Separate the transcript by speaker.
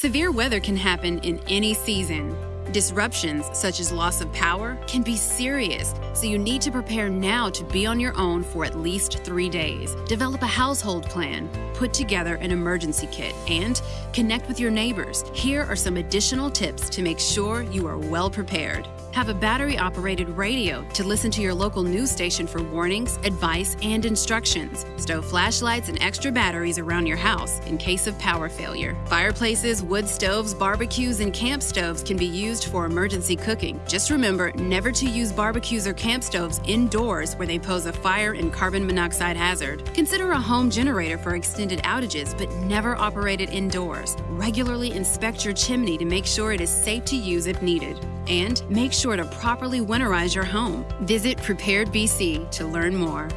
Speaker 1: Severe weather can happen in any season. Disruptions, such as loss of power, can be serious, so you need to prepare now to be on your own for at least three days. Develop a household plan, put together an emergency kit, and connect with your neighbors. Here are some additional tips to make sure you are well prepared. Have a battery operated radio to listen to your local news station for warnings, advice, and instructions. Stow flashlights and extra batteries around your house in case of power failure. Fireplaces, wood stoves, barbecues, and camp stoves can be used for emergency cooking. Just remember never to use barbecues or camp stoves indoors where they pose a fire and carbon monoxide hazard. Consider a home generator for extended outages, but never operate it indoors. Regularly inspect your chimney to make sure it is safe to use if needed. And make sure to properly winterize your home. Visit Prepared BC to learn more.